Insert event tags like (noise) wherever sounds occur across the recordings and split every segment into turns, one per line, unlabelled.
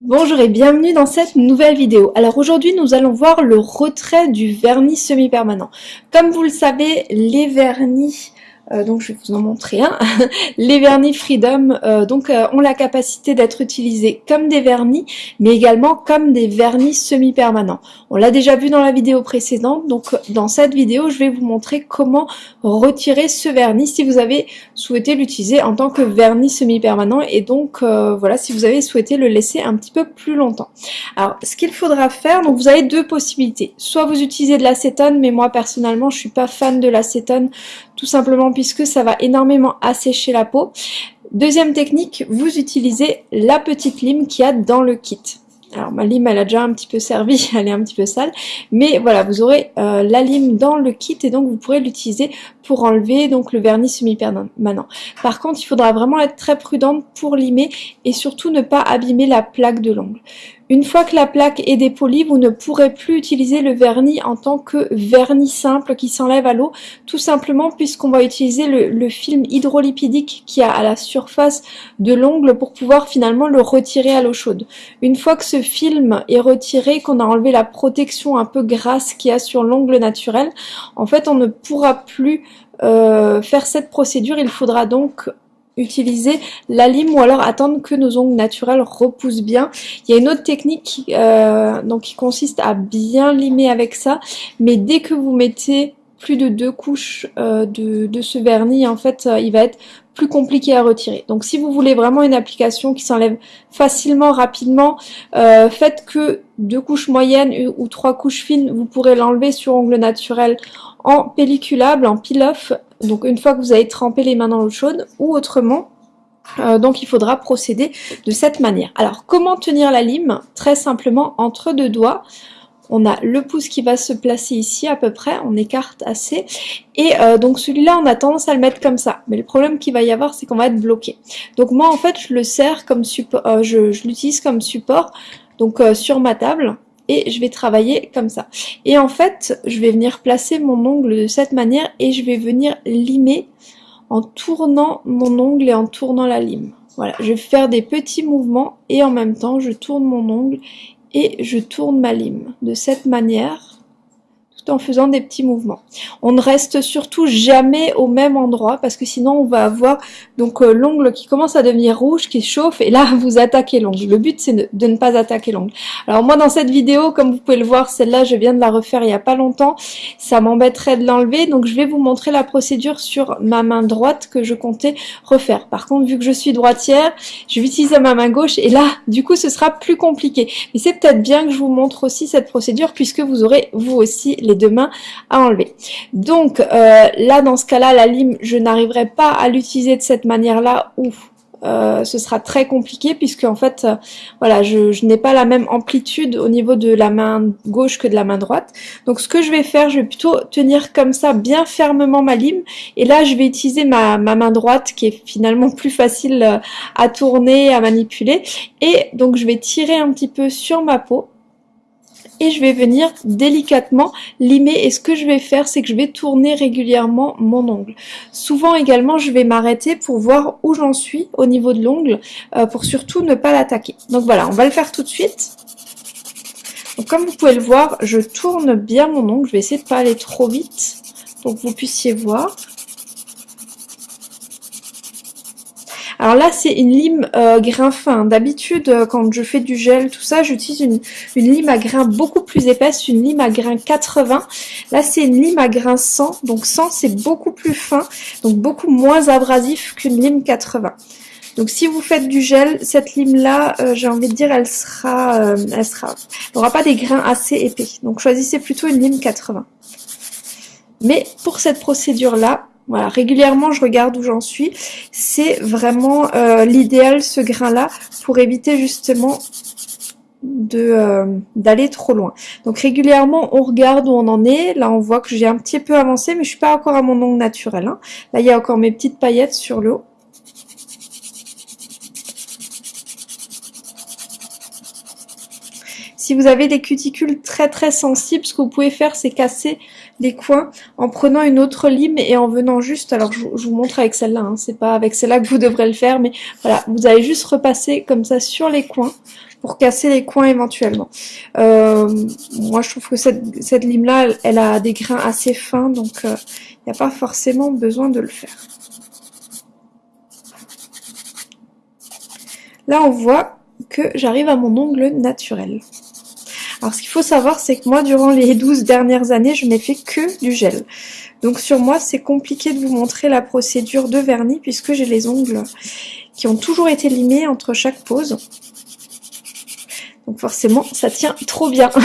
Bonjour et bienvenue dans cette nouvelle vidéo. Alors aujourd'hui nous allons voir le retrait du vernis semi-permanent. Comme vous le savez, les vernis euh, donc je vais vous en montrer un. (laughs) les vernis Freedom euh, donc euh, ont la capacité d'être utilisés comme des vernis, mais également comme des vernis semi-permanents. On l'a déjà vu dans la vidéo précédente, donc dans cette vidéo je vais vous montrer comment retirer ce vernis si vous avez souhaité l'utiliser en tant que vernis semi-permanent et donc voilà si vous avez souhaité le laisser un petit peu plus longtemps. Alors ce qu'il faudra faire, donc vous avez deux possibilités. Soit vous utilisez de l'acétone, mais moi personnellement je suis pas fan de l'acétone tout simplement puisque ça va énormément assécher la peau. Deuxième technique, vous utilisez la petite lime qu'il y a dans le kit. Alors ma lime elle a déjà un petit peu servi, (laughs) elle est un petit peu sale, mais voilà vous aurez euh, la lime dans le kit et donc vous pourrez l'utiliser pour enlever donc le vernis semi-permanent. Par contre il faudra vraiment être très prudente pour limer et surtout ne pas abîmer la plaque de l'ongle. Une fois que la plaque est dépolie, vous ne pourrez plus utiliser le vernis en tant que vernis simple qui s'enlève à l'eau, tout simplement puisqu'on va utiliser le, film hydrolipidique qui a à la surface de l'ongle pour pouvoir finalement le retirer à l'eau chaude. Une fois que ce film est retiré, qu'on a enlevé la protection un peu grasse qu'il y a sur l'ongle naturel, en fait on ne pourra plus euh, faire cette procédure, il faudra donc utiliser la lime ou alors attendre que nos ongles naturels repoussent bien. Il y a une autre technique qui, euh, donc, qui consiste à bien limer avec ça, mais dès que vous mettez plus de deux couches euh, de, ce vernis, en fait, euh, il va être plus compliqué à retirer. Donc si vous voulez vraiment une application qui s'enlève facilement, rapidement, faites que deux couches moyennes ou trois couches fines, vous pourrez l'enlever sur ongle naturel en pelliculable, en peel-off, donc une fois que vous avez trempé les mains dans l'eau chaude, ou autrement, euh, donc il faudra procéder de cette manière. Alors comment tenir la lime? Très simplement entre deux doigts. On a le pouce qui va se placer ici à peu près, on écarte assez. Et euh, donc celui-là, on a tendance à le mettre comme ça. Mais le problème qu'il va y avoir, c'est qu'on va être bloqué. Donc moi, en fait, je le sers comme support, euh, je, je l'utilise comme support, donc sur ma table et je vais travailler comme ça. Et en fait, je vais venir placer mon ongle de cette manière et je vais venir limer en tournant mon ongle et en tournant la lime. Voilà, je vais faire des petits mouvements et en même temps, je tourne mon ongle et je tourne ma lime. De cette manière, en faisant des petits mouvements. On ne reste surtout jamais au même endroit parce que sinon on va avoir donc euh, l'ongle qui commence à devenir rouge, qui chauffe et là (laughs) vous attaquez l'ongle. Le but c'est de, ne pas attaquer l'ongle. Alors moi dans cette vidéo, comme vous pouvez le voir, celle-là je viens de la refaire il y a pas longtemps, ça m'embêterait de l'enlever donc je vais vous montrer la procédure sur ma main droite que je comptais refaire. Par contre vu que je suis droitière, je vais utiliser ma main gauche et là du coup ce sera plus compliqué. Mais c'est peut-être bien que je vous montre aussi cette procédure puisque vous aurez vous aussi les deux mains à enlever. Donc euh, là, dans ce cas-là, la lime, je n'arriverai pas à l'utiliser de cette manière-là ou euh, ce sera très compliqué puisque en fait euh, voilà je, n'ai pas la même amplitude au niveau de la main gauche que de la main droite. Donc ce que je vais faire je vais plutôt tenir comme ça bien fermement ma lime. Et là je vais utiliser ma, ma main droite qui est finalement plus facile à tourner à manipuler. Et donc je vais tirer un petit peu sur ma peau et je vais venir délicatement limer et ce que je vais faire c'est que je vais tourner régulièrement mon ongle. Souvent également je vais m'arrêter pour voir où j'en suis au niveau de l'ongle euh, pour surtout ne pas l'attaquer. Donc voilà on va le faire tout de suite. Donc comme vous pouvez le voir je tourne bien mon ongle, je vais essayer de pas aller trop vite pour que vous puissiez voir. Alors là, c'est une lime euh, grain fin. D'habitude, euh, quand je fais du gel, tout ça, j'utilise une, lime à grain beaucoup plus épaisse, une lime à grain 80. Là, c'est une lime à grain 100. Donc 100, c'est beaucoup plus fin, donc beaucoup moins abrasif qu'une lime 80. Donc si vous faites du gel, cette lime-là, euh, j'ai envie de dire, elle sera, elle sera, n'aura pas des grains assez épais. Donc choisissez plutôt une lime 80. Mais pour cette procédure-là, voilà, régulièrement je regarde où j'en suis. C'est vraiment euh, l'idéal ce grain-là pour éviter justement de euh, d'aller trop loin. Donc régulièrement on regarde où on en est. Là on voit que j'ai un petit peu avancé mais je suis pas encore à mon ongle naturel. Hein. Là il y a encore mes petites paillettes sur le haut. Si vous avez des cuticules très très sensibles, ce que vous pouvez faire c'est casser les coins en prenant une autre lime et en venant juste, alors je, vous montre avec celle-là, hein, c'est pas avec celle-là que vous devrez le faire, mais voilà, vous allez juste repasser comme ça sur les coins pour casser les coins éventuellement. Euh, moi, je trouve que cette, cette lime-là, elle, a des grains assez fins, donc il n'y a pas forcément besoin de le faire. Là, on voit que j'arrive à mon ongle naturel. Alors, ce qu'il faut savoir, c'est que moi, durant les 12 dernières années, je n'ai fait que du gel. Donc, sur moi, c'est compliqué de vous montrer la procédure de vernis, puisque j'ai les ongles qui ont toujours été limés entre chaque pose. Donc, forcément, ça tient trop bien. (laughs)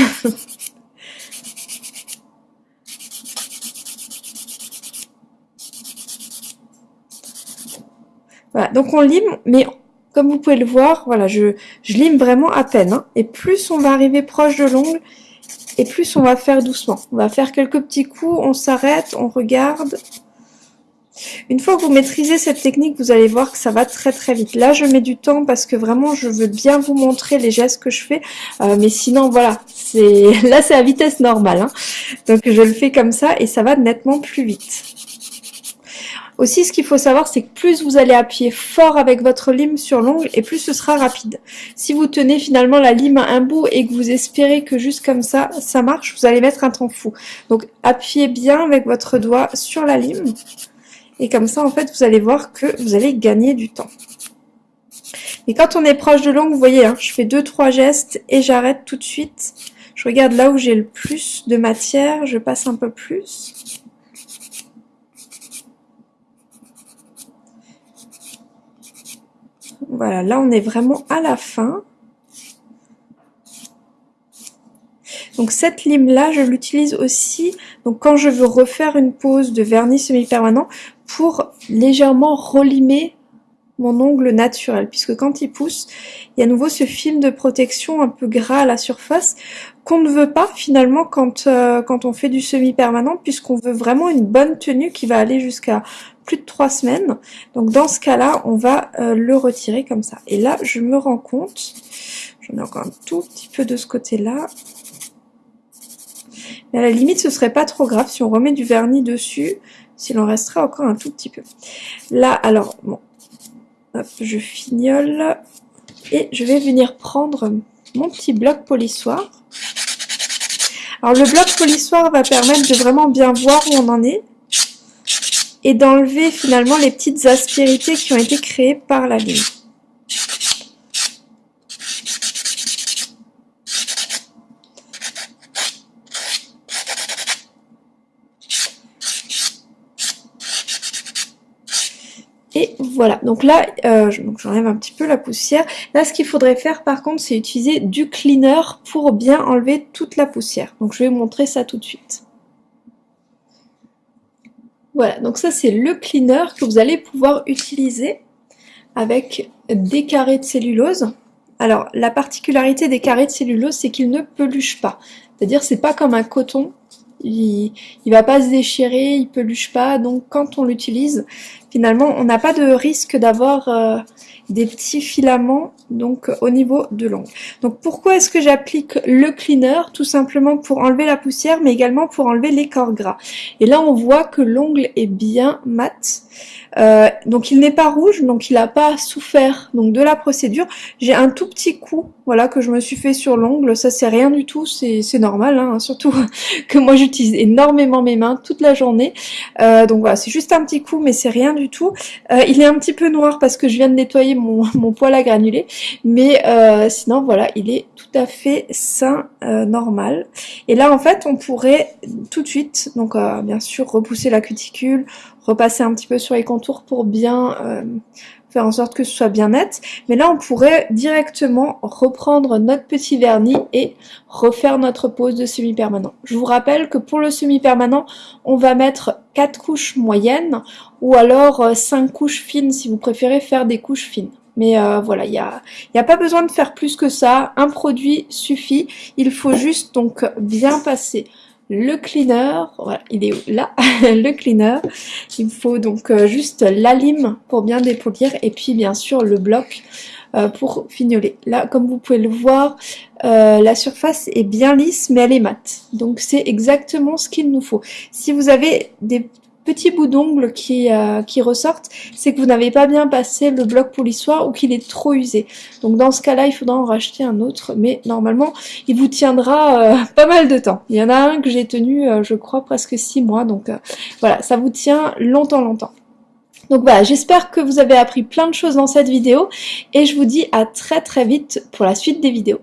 Voilà, donc on lime, mais comme vous pouvez le voir, voilà, je, lime vraiment à peine. Hein. et plus on va arriver proche de l'ongle, et plus on va faire doucement. On va faire quelques petits coups, on s'arrête, on regarde. Une fois que vous maîtrisez cette technique, vous allez voir que ça va très très vite. Là, je mets du temps parce que vraiment, je veux bien vous montrer les gestes que je fais. Euh, mais sinon, voilà, c'est (laughs) là, c'est à vitesse normale. Hein. Donc, je le fais comme ça et ça va nettement plus vite. Aussi, ce qu'il faut savoir, c'est que plus vous allez appuyer fort avec votre lime sur l'ongle, et plus ce sera rapide. Si vous tenez finalement la lime à un bout et que vous espérez que juste comme ça, ça marche, vous allez mettre un temps fou. Donc, appuyez bien avec votre doigt sur la lime, et comme ça, en fait, vous allez voir que vous allez gagner du temps. Et quand on est proche de l'ongle, vous voyez, hein, je fais deux trois gestes et j'arrête tout de suite. Je regarde là où j'ai le plus de matière, je passe un peu plus. Voilà, là on est vraiment à la fin. Donc cette lime là, je l'utilise aussi quand je veux refaire une pose de vernis semi-permanent pour légèrement relimer mon ongle naturel, puisque quand il pousse, il y a à nouveau ce film de protection un peu gras à la surface qu'on ne veut pas finalement quand, euh, quand on fait du semi-permanent, puisqu'on veut vraiment une bonne tenue qui va aller jusqu'à plus de trois semaines. Donc dans ce cas-là, on va euh, le retirer comme ça. Et là, je me rends compte, j'en ai encore un tout petit peu de ce côté-là. Mais à la limite, ce serait pas trop grave si on remet du vernis dessus, s'il en resterait encore un tout petit peu. Là, alors, bon, hop, je fignole. Et je vais venir prendre mon petit bloc polissoir. Alors le bloc polissoir va permettre de vraiment bien voir où on en est et d'enlever finalement les petites aspérités qui ont été créées par la ligne. Et voilà, donc là, euh, j'enlève un petit peu la poussière. Là, ce qu'il faudrait faire par contre, c'est utiliser du cleaner pour bien enlever toute la poussière. Donc je vais vous montrer ça tout de suite. Voilà, donc ça c'est le cleaner que vous allez pouvoir utiliser avec des carrés de cellulose. Alors la particularité des carrés de cellulose c'est qu'ils ne peluchent pas. C'est-à-dire c'est pas comme un coton, il, il va pas se déchirer, il peluche pas, donc quand on l'utilise, finalement on n'a pas de risque d'avoir euh, des petits filaments donc au niveau de l'ongle. Donc pourquoi est-ce que j'applique le cleaner? Tout simplement pour enlever la poussière mais également pour enlever les corps gras. Et là on voit que l'ongle est bien mat. Euh, donc il n'est pas rouge, donc il n'a pas souffert donc de la procédure. J'ai un tout petit coup, voilà, que je me suis fait sur l'ongle. Ça c'est rien du tout, c'est normal, hein, (laughs) surtout que moi j'utilise énormément mes mains toute la journée. Euh, donc voilà, c'est juste un petit coup, mais c'est rien du tout. Euh, il est un petit peu noir parce que je viens de nettoyer mon, (laughs) poil à granulés, mais sinon voilà, il est tout à fait sain, normal. Et là en fait, on pourrait tout de suite, donc bien sûr repousser la cuticule, repasser un petit peu sur les contours pour bien euh, faire en sorte que ce soit bien net. Mais là, on pourrait directement reprendre notre petit vernis et refaire notre pose de semi-permanent. Je vous rappelle que pour le semi-permanent, on va mettre 4 couches moyennes ou alors 5 euh, couches fines si vous préférez faire des couches fines. Mais euh, voilà, il n'y a, pas besoin de faire plus que ça. Un produit suffit. Il faut juste donc bien passer le cleaner, voilà, il est là, (laughs) le cleaner. Il faut donc euh, juste la lime pour bien dépolir et puis bien sûr le bloc euh, pour fignoler. Là, comme vous pouvez le voir, euh, la surface est bien lisse mais elle est mate. Donc c'est exactement ce qu'il nous faut. Si vous avez des petits bouts d'ongles qui, euh, ressortent, c'est que vous n'avez pas bien passé le bloc pour ou qu'il est trop usé. Donc dans ce cas-là, il faudra en racheter un autre, mais normalement, il vous tiendra euh, pas mal de temps. Il y en a un que j'ai tenu, euh, je crois, presque 6 mois, donc voilà, ça vous tient longtemps, longtemps. Donc voilà, j'espère que vous avez appris plein de choses dans cette vidéo, et je vous dis à très très vite pour la suite des vidéos.